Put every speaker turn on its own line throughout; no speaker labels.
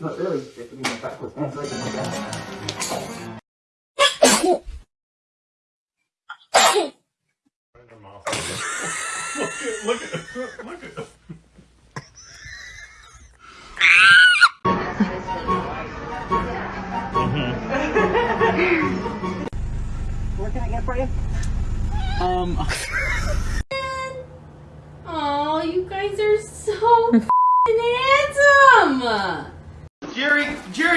Not really. It can be backwards. One second. Look at, look at, look at.
What can I get for you?
Um,
Oh, you guys are so handsome.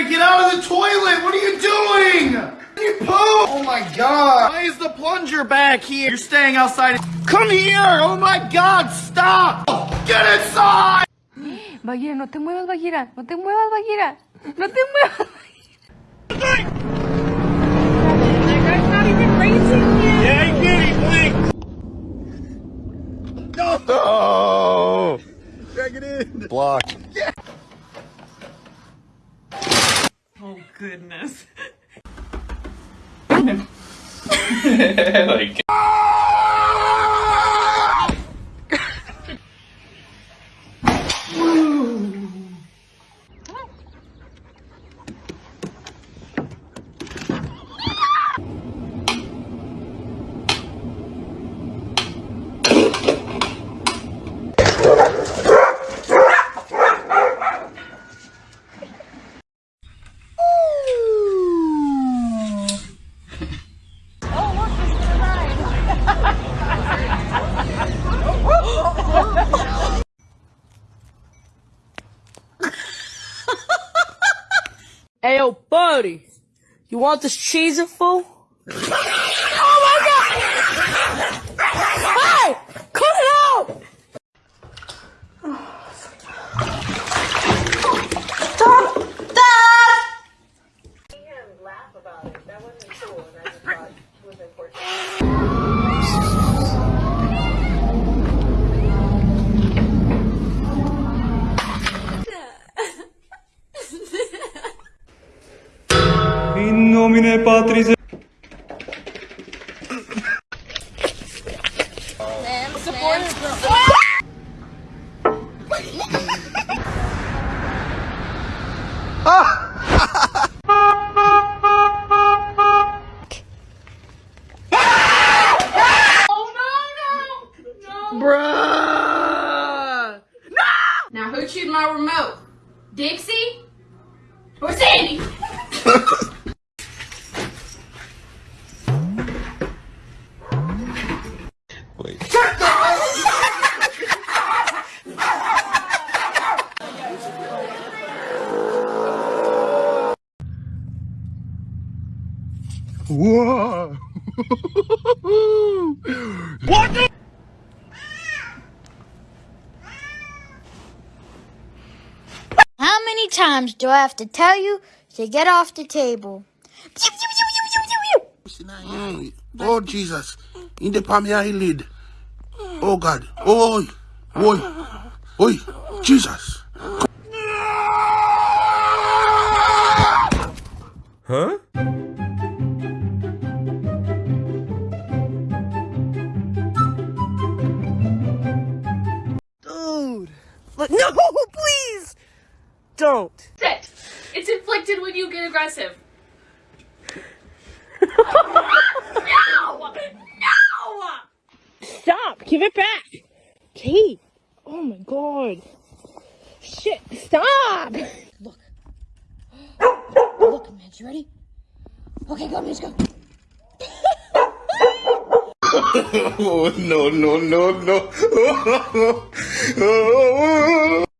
Jerry, Jerry, get out of the toilet! What are you doing? You poop! Oh my god! Why is the plunger back here? You're staying outside. Come here! Oh my god, stop! Get inside!
Bagheera, no te muevas, Bagheera. No te muevas, Bagheera. No te muevas.
Yeah, get him, please! No! Drag it in! Block.
Goodness.
Hey, yo, buddy. You want this cheese fool?
Nomine Patris
Bruh!
Now who chewed my remote? Dixie or Sandy?
times do I have to tell you to get off the table?
Oh Jesus. In the palm eyelid. Oh God. Oi. Oi. Oi. Jesus. Huh?
Dude! Look, no, please! Don't.
Sit. It's inflicted when you get aggressive. no! No!
Stop! Give it back! Kate! Oh my god. Shit, stop!
Look. Look, man, you ready? Okay, go, let's go.
Oh, no, no, no, no.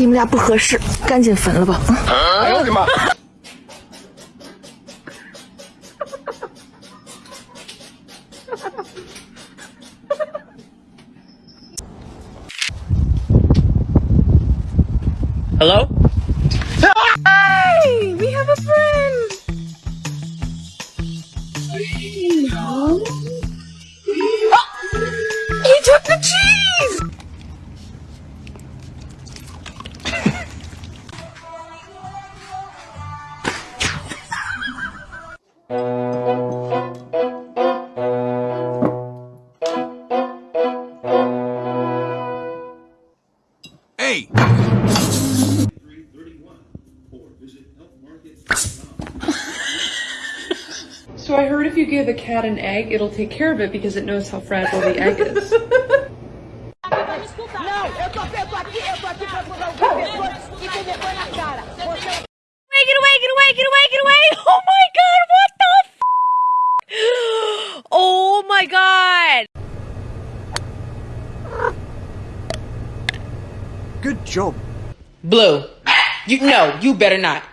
你
们俩不合适，赶紧分了吧。
哎呦我的妈
！Hello。
哎，我们有朋
友。
啊！你这个。You give a cat an egg, it'll take care of it because it knows how fragile the egg is.
Wait, get away, get away, get away, get away! Oh my god, what the f- Oh my god!
Good job. Blue. You no, you better not.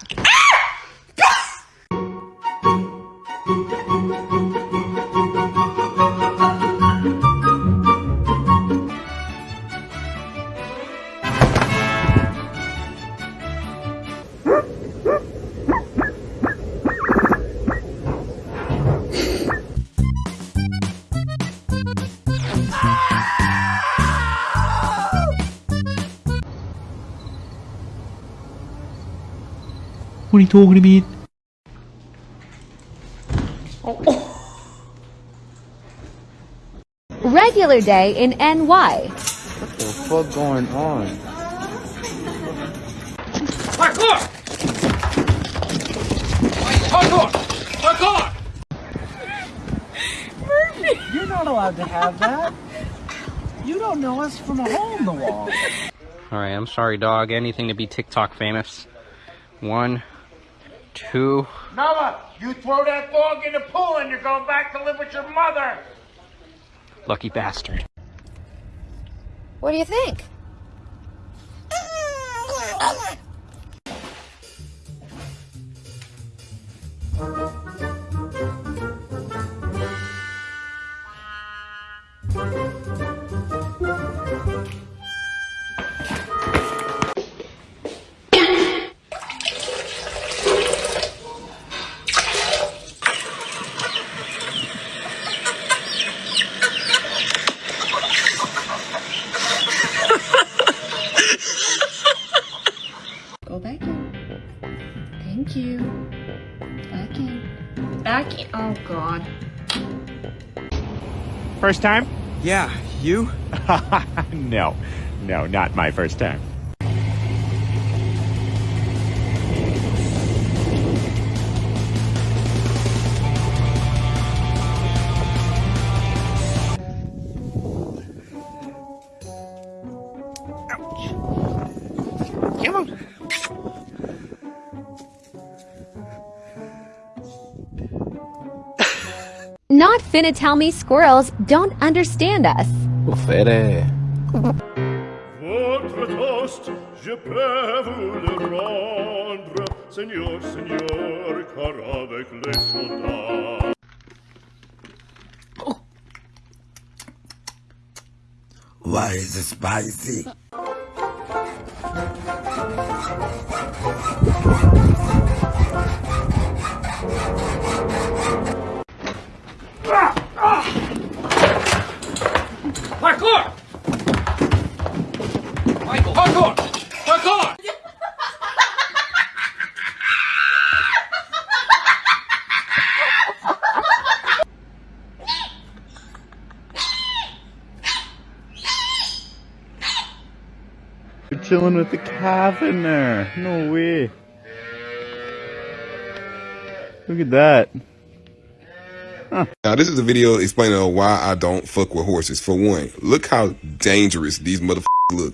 What are you talking about?
Regular day in NY.
What the fuck going on?
Parkour! Parkour! Parkour!
You're not allowed to have that. You don't know us from a hole in the wall.
Alright, I'm sorry, dog. Anything to be TikTok famous. One, two.
Noah, you throw that dog in the pool and you're going back to live with your mother.
Lucky bastard.
What do you think?
Mm,
First time?
Yeah, you?
no, no, not my first time.
Not finna tell me squirrels don't understand us.
Fede.
Votre toast, je peux vous le rendre, Seigneur, Seigneur, car avec les soldats.
Why is it spicy?
Parkour! Michael, parkour! Parkour!
Chilling with the calf in there. No way. Look at that.
Now, this is a video explaining why I don't fuck with horses. For one, look how dangerous these motherfuckers look.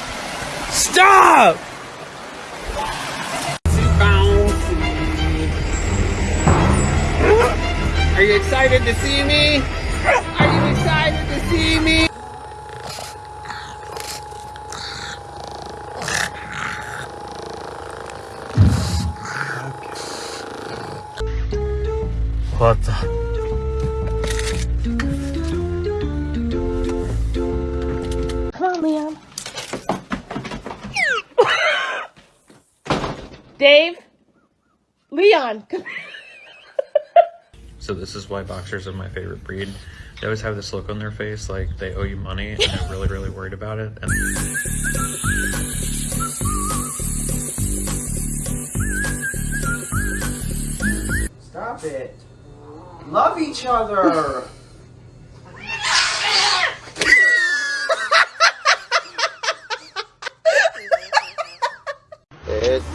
Stop!
Are you excited to see me?
Dave? Leon, come
So this is why boxers are my favorite breed. They always have this look on their face like they owe you money and they're really, really worried about it. And
Stop it. Love each other.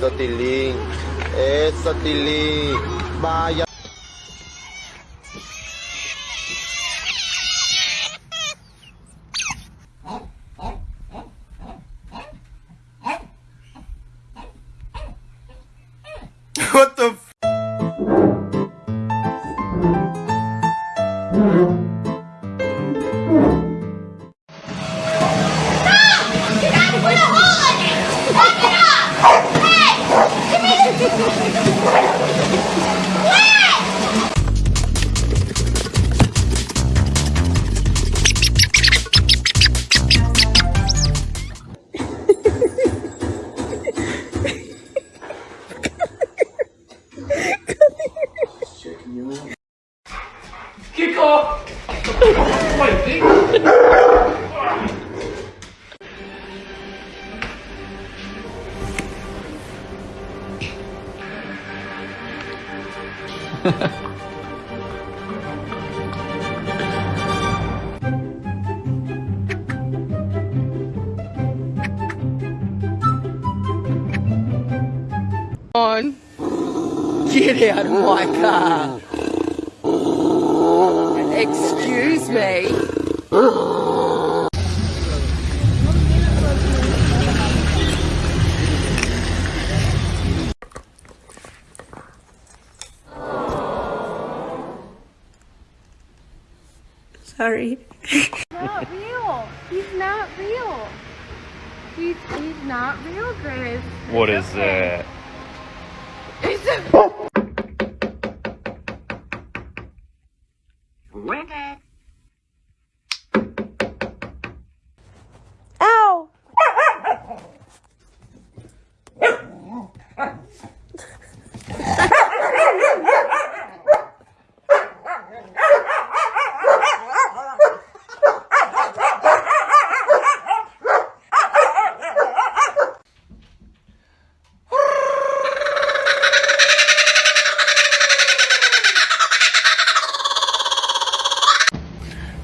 Eso, Tilín. Eso. Eh, Vaya.
What the
On. Get out of my car. Excuse me.
Sorry.
not real. He's not real. He's he's not real, Grace.
What is that?
It's a
Ow!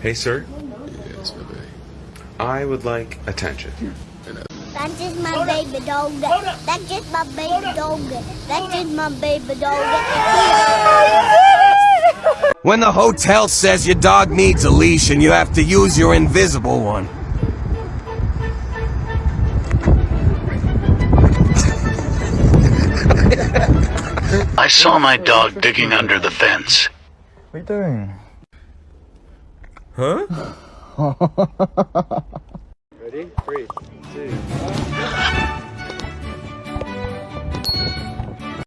Hey, sir. Yes, my baby. I would like attention.
That's just my baby dog. That's just my baby dog. That's just my baby dog.
When the hotel says your dog needs a leash and you have to use your invisible one.
I saw my dog digging under the fence.
What are you doing?
Huh?
Ready? Three, two, one.